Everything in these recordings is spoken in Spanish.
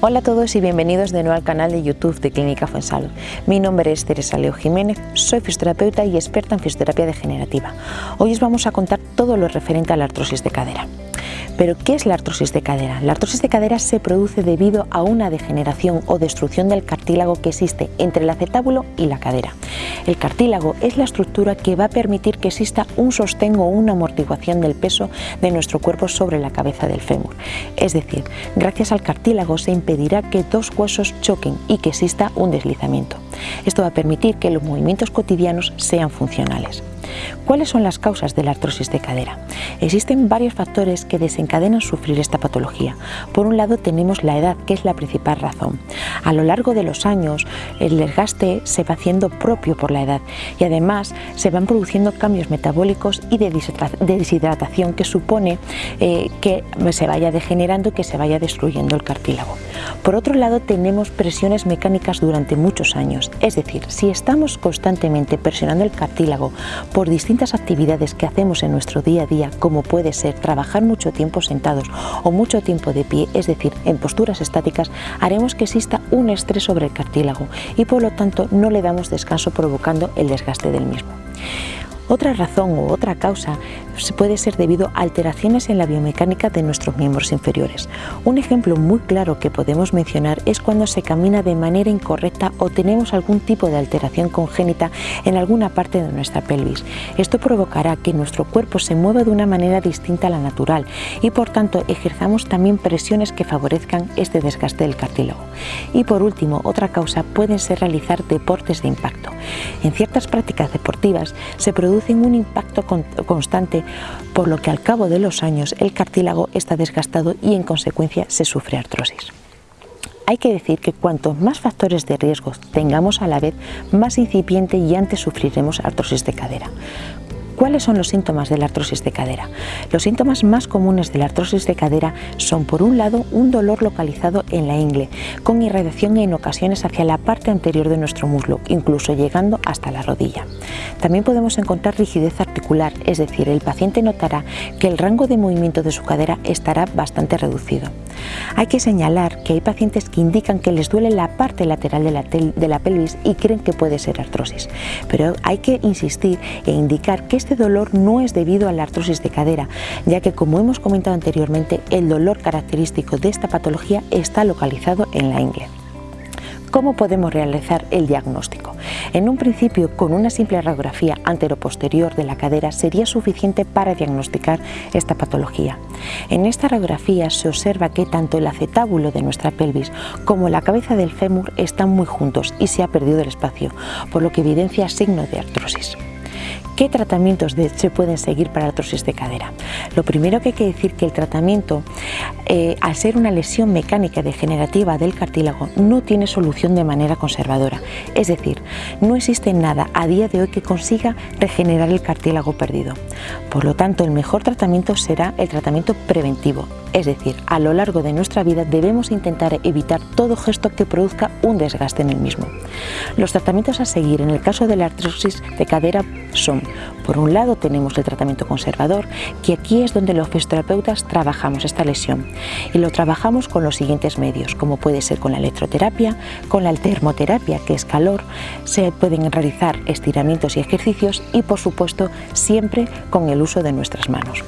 Hola a todos y bienvenidos de nuevo al canal de YouTube de Clínica Fuensalud. Mi nombre es Teresa Leo Jiménez, soy fisioterapeuta y experta en fisioterapia degenerativa. Hoy os vamos a contar todo lo referente a la artrosis de cadera. Pero, ¿qué es la artrosis de cadera? La artrosis de cadera se produce debido a una degeneración o destrucción del cartílago que existe entre el acetábulo y la cadera. El cartílago es la estructura que va a permitir que exista un sostén o una amortiguación del peso de nuestro cuerpo sobre la cabeza del fémur. Es decir, gracias al cartílago se impedirá que dos huesos choquen y que exista un deslizamiento. Esto va a permitir que los movimientos cotidianos sean funcionales. ¿Cuáles son las causas de la artrosis de cadera? Existen varios factores que desencadenan sufrir esta patología. Por un lado tenemos la edad, que es la principal razón. A lo largo de los años el desgaste se va haciendo propio por la edad y además se van produciendo cambios metabólicos y de deshidratación que supone eh, que se vaya degenerando que se vaya destruyendo el cartílago. Por otro lado tenemos presiones mecánicas durante muchos años, es decir, si estamos constantemente presionando el cartílago por actividades que hacemos en nuestro día a día, como puede ser trabajar mucho tiempo sentados o mucho tiempo de pie, es decir, en posturas estáticas, haremos que exista un estrés sobre el cartílago y por lo tanto no le damos descanso provocando el desgaste del mismo. Otra razón u otra causa puede ser debido a alteraciones en la biomecánica de nuestros miembros inferiores. Un ejemplo muy claro que podemos mencionar es cuando se camina de manera incorrecta o tenemos algún tipo de alteración congénita en alguna parte de nuestra pelvis. Esto provocará que nuestro cuerpo se mueva de una manera distinta a la natural y por tanto ejerzamos también presiones que favorezcan este desgaste del cartílago. Y por último, otra causa puede ser realizar deportes de impacto. En ciertas prácticas deportivas se produce un impacto constante, por lo que al cabo de los años el cartílago está desgastado y en consecuencia se sufre artrosis. Hay que decir que cuantos más factores de riesgo tengamos a la vez, más incipiente y antes sufriremos artrosis de cadera. ¿Cuáles son los síntomas de la artrosis de cadera? Los síntomas más comunes de la artrosis de cadera son por un lado un dolor localizado en la ingle, con irradiación en ocasiones hacia la parte anterior de nuestro muslo, incluso llegando hasta la rodilla. También podemos encontrar rigidez articular, es decir, el paciente notará que el rango de movimiento de su cadera estará bastante reducido. Hay que señalar que hay pacientes que indican que les duele la parte lateral de la, pelvis y creen que puede ser artrosis, pero hay que insistir e indicar que este este dolor no es debido a la artrosis de cadera, ya que como hemos comentado anteriormente, el dolor característico de esta patología está localizado en la ingle. ¿Cómo podemos realizar el diagnóstico? En un principio, con una simple radiografía anteroposterior de la cadera sería suficiente para diagnosticar esta patología. En esta radiografía se observa que tanto el acetábulo de nuestra pelvis como la cabeza del fémur están muy juntos y se ha perdido el espacio, por lo que evidencia signos de artrosis. ¿Qué tratamientos se pueden seguir para artrosis de cadera? Lo primero que hay que decir que el tratamiento, eh, al ser una lesión mecánica degenerativa del cartílago, no tiene solución de manera conservadora. Es decir, no existe nada a día de hoy que consiga regenerar el cartílago perdido. Por lo tanto, el mejor tratamiento será el tratamiento preventivo, es decir, a lo largo de nuestra vida debemos intentar evitar todo gesto que produzca un desgaste en el mismo. Los tratamientos a seguir en el caso de la artrosis de cadera son, por un lado tenemos el tratamiento conservador, que aquí es donde los fisioterapeutas trabajamos esta lesión y lo trabajamos con los siguientes medios, como puede ser con la electroterapia, con la termoterapia, que es calor, se pueden realizar estiramientos y ejercicios y por supuesto siempre con el uso de nuestras manos.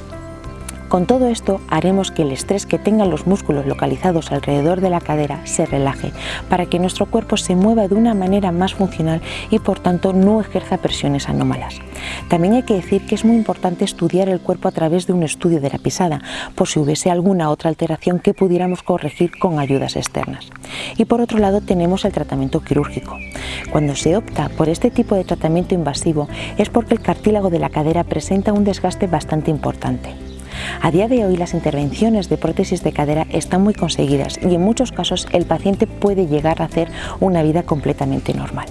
Con todo esto haremos que el estrés que tengan los músculos localizados alrededor de la cadera se relaje para que nuestro cuerpo se mueva de una manera más funcional y por tanto no ejerza presiones anómalas. También hay que decir que es muy importante estudiar el cuerpo a través de un estudio de la pisada por si hubiese alguna otra alteración que pudiéramos corregir con ayudas externas. Y por otro lado tenemos el tratamiento quirúrgico. Cuando se opta por este tipo de tratamiento invasivo es porque el cartílago de la cadera presenta un desgaste bastante importante. A día de hoy las intervenciones de prótesis de cadera están muy conseguidas y en muchos casos el paciente puede llegar a hacer una vida completamente normal.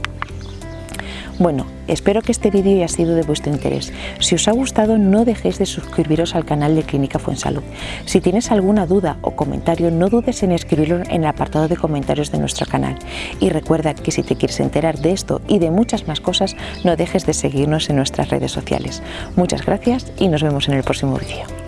Bueno, espero que este vídeo haya sido de vuestro interés. Si os ha gustado no dejéis de suscribiros al canal de Clínica Fuensalud. Si tienes alguna duda o comentario no dudes en escribirlo en el apartado de comentarios de nuestro canal. Y recuerda que si te quieres enterar de esto y de muchas más cosas no dejes de seguirnos en nuestras redes sociales. Muchas gracias y nos vemos en el próximo vídeo.